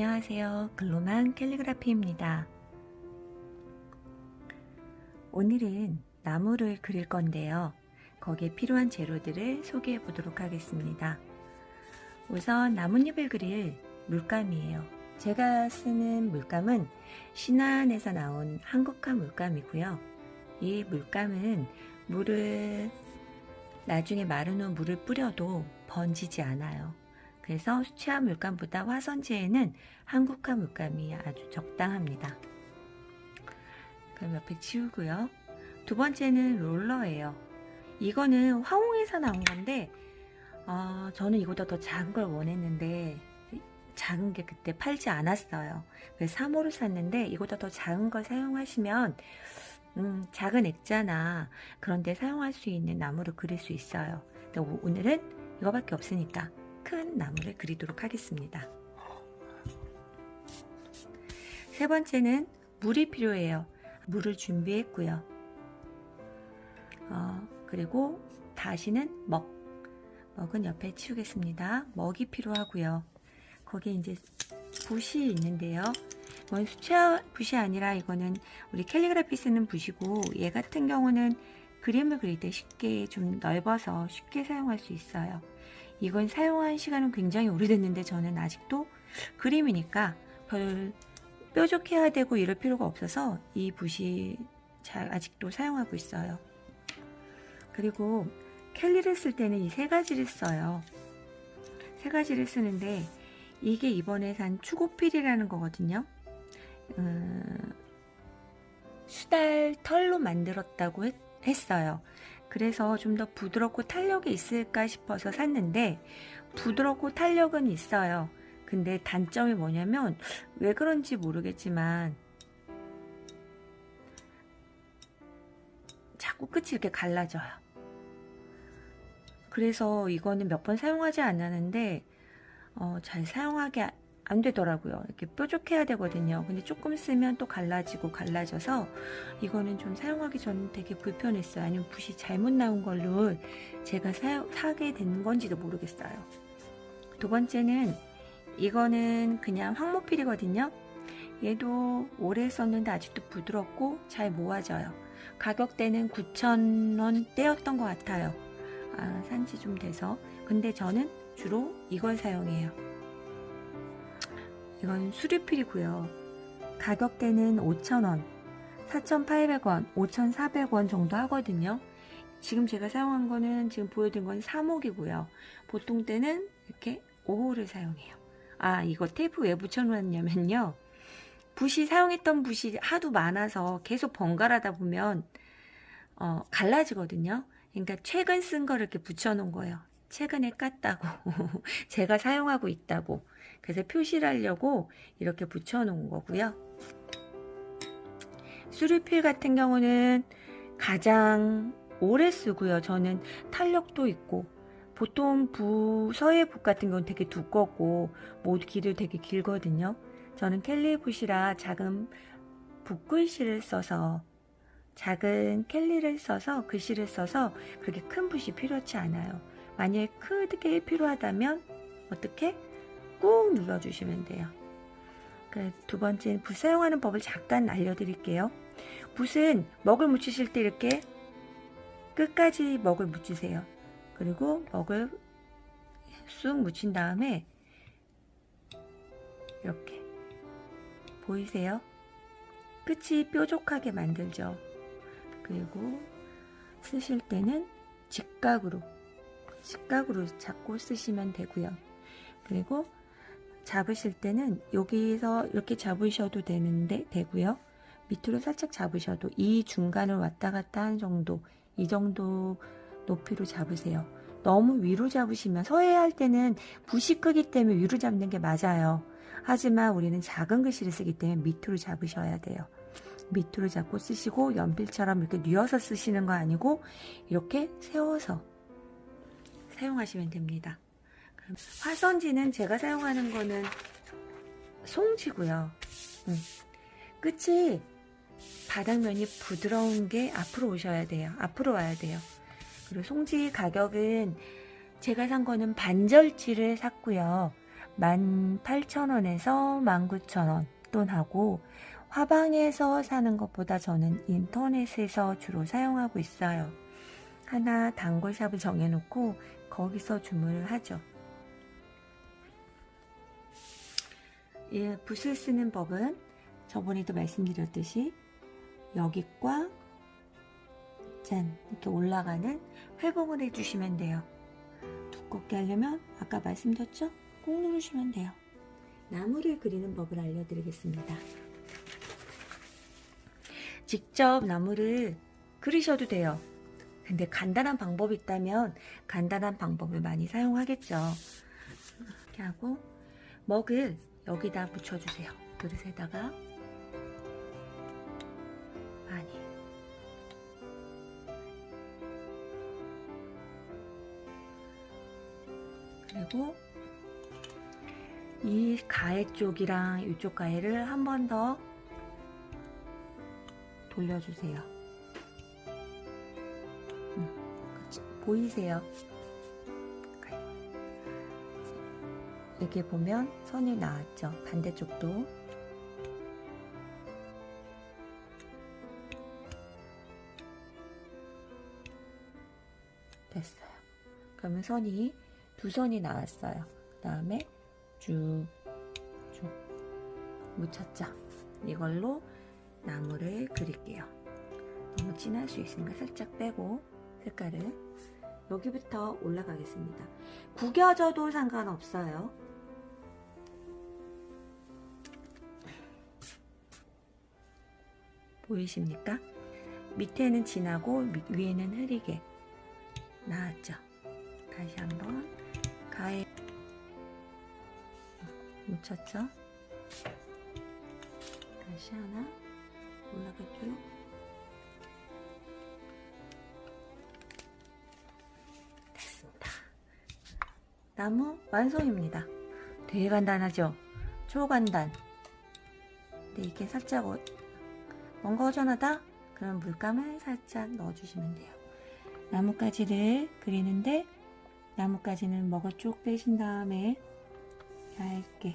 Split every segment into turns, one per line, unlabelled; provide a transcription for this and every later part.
안녕하세요. 글로만 캘리그라피입니다. 오늘은 나무를 그릴 건데요. 거기에 필요한 재료들을 소개해 보도록 하겠습니다. 우선 나뭇잎을 그릴 물감이에요. 제가 쓰는 물감은 신안에서 나온 한국화 물감이고요. 이 물감은 물을 나중에 마른 후 물을 뿌려도 번지지 않아요. 그래서 수채화 물감보다 화선지에는 한국화 물감이 아주 적당합니다. 그럼 옆에 치우고요. 두 번째는 롤러예요. 이거는 화홍에서 나온 건데 어, 저는 이보다 더 작은 걸 원했는데 작은 게 그때 팔지 않았어요. 그래서 3호를 샀는데 이보다 더 작은 걸 사용하시면 음, 작은 액자나 그런 데 사용할 수 있는 나무를 그릴 수 있어요. 오늘은 이거밖에 없으니까 큰 나무를 그리도록 하겠습니다. 세 번째는 물이 필요해요. 물을 준비했고요. 어, 그리고 다시는 먹. 먹은 옆에 치우겠습니다. 먹이 필요하고요. 거기에 이제 붓이 있는데요. 이건 수채화 붓이 아니라 이거는 우리 캘리그라피 쓰는 붓이고 얘 같은 경우는 그림을 그릴 때 쉽게 좀 넓어서 쉽게 사용할 수 있어요. 이건 사용한 시간은 굉장히 오래됐는데 저는 아직도 그림이니까 별 뾰족해야 되고 이럴 필요가 없어서 이 붓이 잘 아직도 사용하고 있어요. 그리고 캘리를 쓸 때는 이 세 가지를 써요. 세 가지를 쓰는데 이게 이번에 산 추고필이라는 거거든요. 음, 수달 털로 만들었다고 했, 했어요. 그래서 좀 더 부드럽고 탄력이 있을까 싶어서 샀는데 부드럽고 탄력은 있어요. 근데 단점이 뭐냐면 왜 그런지 모르겠지만 자꾸 끝이 이렇게 갈라져요. 그래서 이거는 몇 번 사용하지 않았는데 어, 잘 사용하게 안 되더라고요. 이렇게 뾰족해야 되거든요. 근데 조금 쓰면 또 갈라지고 갈라져서 이거는 좀 사용하기 전 되게 불편했어요. 아니면 붓이 잘못 나온 걸로 제가 사, 사게 된 건지도 모르겠어요. 두 번째는 이거는 그냥 황모필이거든요. 얘도 오래 썼는데 아직도 부드럽고 잘 모아져요. 가격대는 9,000원대였던 것 같아요. 아, 산지 좀 돼서. 근데 저는 주로 이걸 사용해요. 이건 수리필이고요. 가격대는 5,000원, 4,800원, 5,400원 정도 하거든요. 지금 제가 사용한 거는 지금 보여드린 건 3호기고요. 보통 때는 이렇게 5호를 사용해요. 아 이거 테이프 왜 붙여놓았냐면요. 붓이 사용했던 붓이 하도 많아서 계속 번갈아다 보면 어, 갈라지거든요. 그러니까 최근 쓴 거를 이렇게 붙여놓은 거예요. 최근에 깠다고 제가 사용하고 있다고 그래서 표시를 하려고 이렇게 붙여놓은 거고요. 수리필 같은 경우는 가장 오래 쓰고요. 저는 탄력도 있고 보통 부, 서해붓 같은 경우는 되게 두껍고 모두 길을 되게 길거든요. 저는 캘리붓이라 작은 붓글씨를 써서 작은 캘리를 써서 글씨를 써서 그렇게 큰 붓이 필요치 않아요. 만약에 크게 필요하다면 어떻게? 꾹 눌러주시면 돼요. 그두 번째는 붓 사용하는 법을 잠깐 알려드릴게요. 붓은 먹을 묻히실 때 이렇게 끝까지 먹을 묻히세요. 그리고 먹을 쑥 묻힌 다음에 이렇게 보이세요? 끝이 뾰족하게 만들죠. 그리고 쓰실 때는 직각으로 직각으로 잡고 쓰시면 되고요. 그리고 잡으실 때는 여기서 이렇게 잡으셔도 되는데 되고요. 밑으로 살짝 잡으셔도 이 중간을 왔다 갔다 한 정도 이 정도 높이로 잡으세요. 너무 위로 잡으시면 서해할 때는 붓이 크기 때문에 위로 잡는 게 맞아요. 하지만 우리는 작은 글씨를 쓰기 때문에 밑으로 잡으셔야 돼요. 밑으로 잡고 쓰시고 연필처럼 이렇게 뉘어서 쓰시는 거 아니고 이렇게 세워서 사용하시면 됩니다. 화선지는 제가 사용하는 거는 송지고요. 음. 끝이 바닥면이 부드러운 게 앞으로 오셔야 돼요. 앞으로 와야 돼요. 그리고 송지 가격은 제가 산 거는 반절치를 샀고요. 18,000원에서 19,000원 돈 하고 화방에서 사는 것보다 저는 인터넷에서 주로 사용하고 있어요. 하나 단골샵을 정해놓고 거기서 주문을 하죠. 이 붓을 쓰는 법은 저번에도 말씀드렸듯이 여기과 짠 이렇게 올라가는 회복을 해주시면 돼요. 두껍게 하려면 아까 말씀드렸죠? 꾹 누르시면 돼요. 나무를 그리는 법을 알려드리겠습니다. 직접 나무를 그리셔도 돼요. 근데 간단한 방법이 있다면 간단한 방법을 많이 사용하겠죠. 이렇게 하고 먹을 여기다 묻혀주세요. 그릇에다가 많이 그리고 이 가해 쪽이랑 이쪽 가해를 한 번 더 돌려주세요. 음? 보이세요? 여기 보면 선이 나왔죠. 반대쪽도 됐어요. 그러면 선이 두 선이 나왔어요. 그 다음에 쭉, 쭉 묻혔죠. 이걸로 나무를 그릴게요. 너무 진할 수 있으니까 살짝 빼고 색깔을 여기부터 올라가겠습니다. 구겨져도 상관없어요. 보이십니까? 밑에는 진하고 위에는 흐리게 나왔죠. 다시 한번 가에 묻혔죠. 다시 하나 올라갈게요. 됐습니다. 나무 완성입니다. 되게 간단하죠? 초간단. 근데 이게 살짝 어, 뭔가 허전하다? 그럼 물감을 살짝 넣어주시면 돼요. 나뭇가지를 그리는데 나뭇가지는 먹어 쭉 빼신 다음에 얇게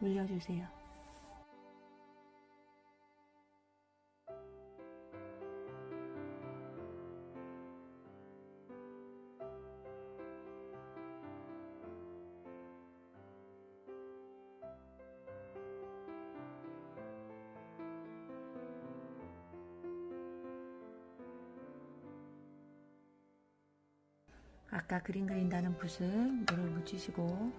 올려주세요. 아까 그림 그린다는 붓을 물을 묻히시고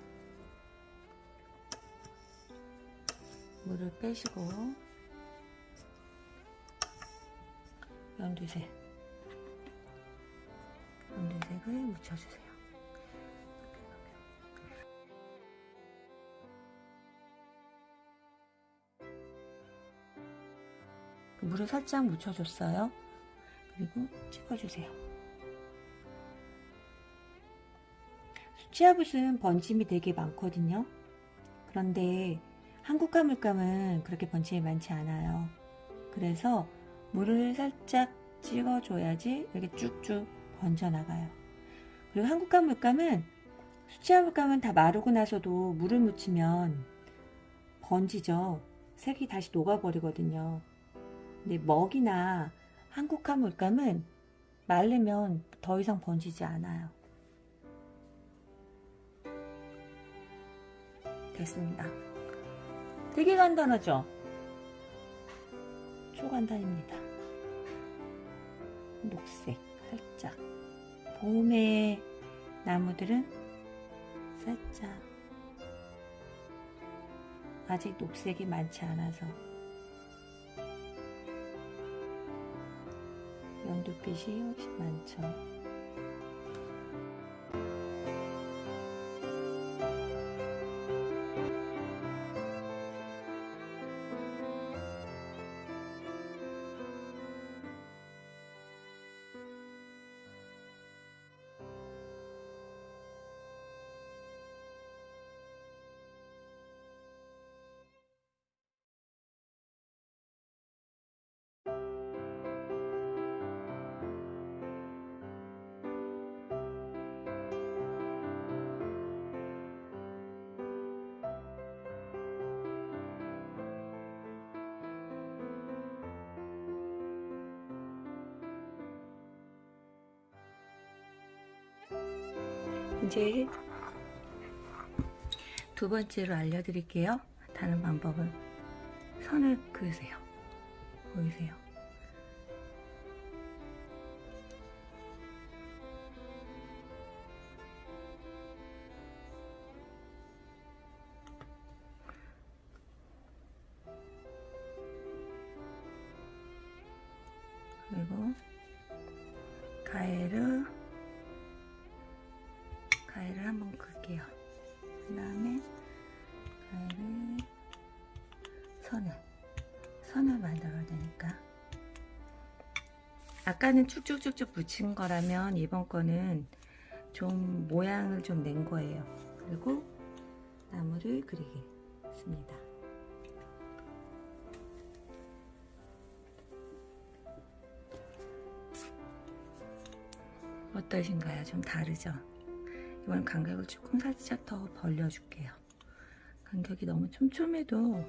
물을 빼시고 연두색 연두색을 묻혀주세요. 물을 살짝 묻혀줬어요. 그리고 찍어주세요. 치아붓은 번짐이 되게 많거든요. 그런데 한국 화 물감은 그렇게 번짐이 많지 않아요. 그래서 물을 살짝 찍어줘야지 이렇게 쭉쭉 번져나가요. 그리고 한국화 물감은 수치화 물감은 다 마르고 나서도 물을 묻히면 번지죠. 색이 다시 녹아버리거든요. 근데 먹이나 한국화 물감은 마르면 더 이상 번지지 않아요. 됐습니다. 되게 간단하죠? 초간단입니다. 녹색 살짝 봄의 나무들은 살짝 아직 녹색이 많지 않아서 연두빛이 훨씬 많죠. 이제 두 번째로 알려드릴게요. 다른 방법은 선을 그으세요. 보이세요? 아까는 쭉쭉쭉쭉 붙인 거라면 이번 거는 좀 모양을 좀 낸 거예요. 그리고 나무를 그리겠습니다. 어떠신가요? 좀 다르죠? 이번 간격을 조금 살짝 더 벌려줄게요. 간격이 너무 촘촘해도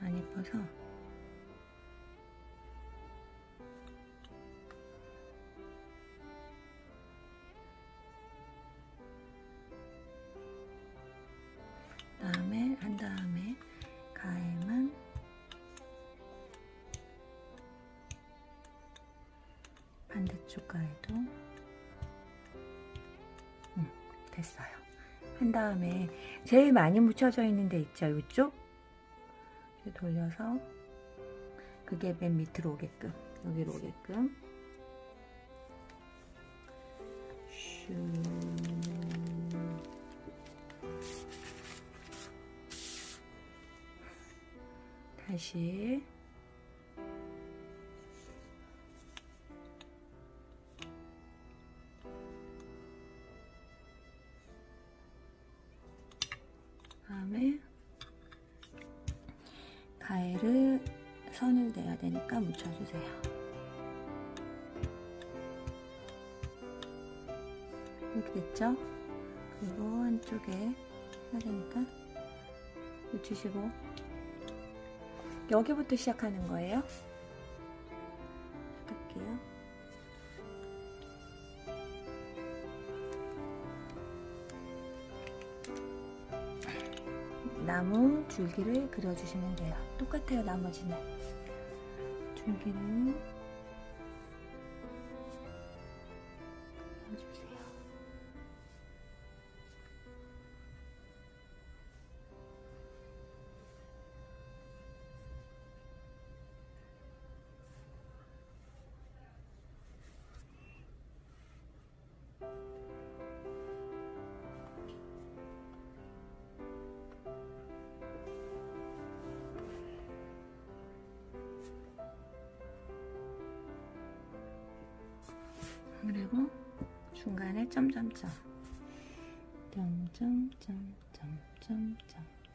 안 예뻐서 반대쪽 가에도. 음, 됐어요. 한 다음에 제일 많이 묻혀져 있는 데 있죠, 이쪽? 돌려서 그게 맨 밑으로 오게끔 여기로 오게끔. 슈 다시 이렇게 됐죠? 그리고 한쪽에 되니까 묻히시고 여기부터 시작하는 거예요. 시작할게요. 나무 줄기를 그려주시면 돼요. 똑같아요, 나머지는. 줄기를 그리고 중간에 점점점. 점점점점점점점.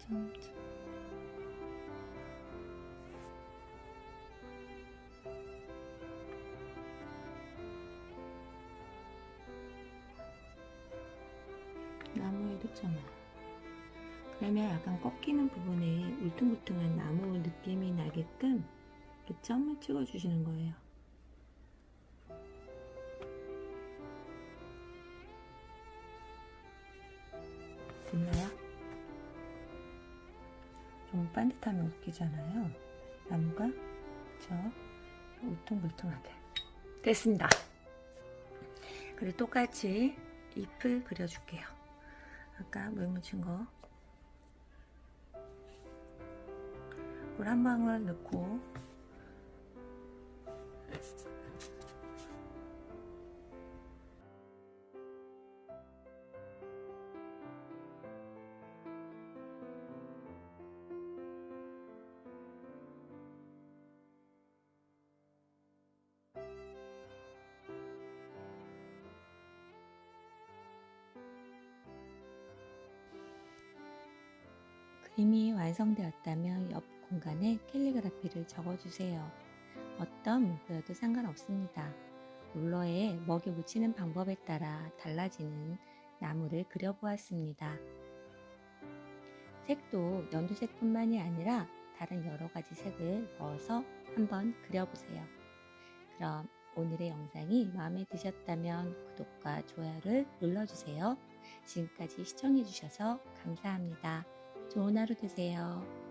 나 꺾이는 부분에 울퉁불퉁한 나무 느낌이 나게끔 점을 찍어주시는 거예요. 됐나요? 좀 반듯하면 웃기잖아요. 나무가 그쵸? 울퉁불퉁하게 됐습니다. 그리고 똑같이 잎을 그려줄게요. 아까 물 묻힌 거. 물 한 방울 넣고. 그림이 완성되었다면 옆 공간에 캘리그라피를 적어주세요. 어떤 문구여도 상관없습니다. 롤러에 먹이 묻히는 방법에 따라 달라지는 나무를 그려보았습니다. 색도 연두색뿐만이 아니라 다른 여러 가지 색을 넣어서 한번 그려보세요. 그럼 오늘의 영상이 마음에 드셨다면 구독과 좋아요를 눌러주세요. 지금까지 시청해주셔서 감사합니다. 좋은 하루 되세요.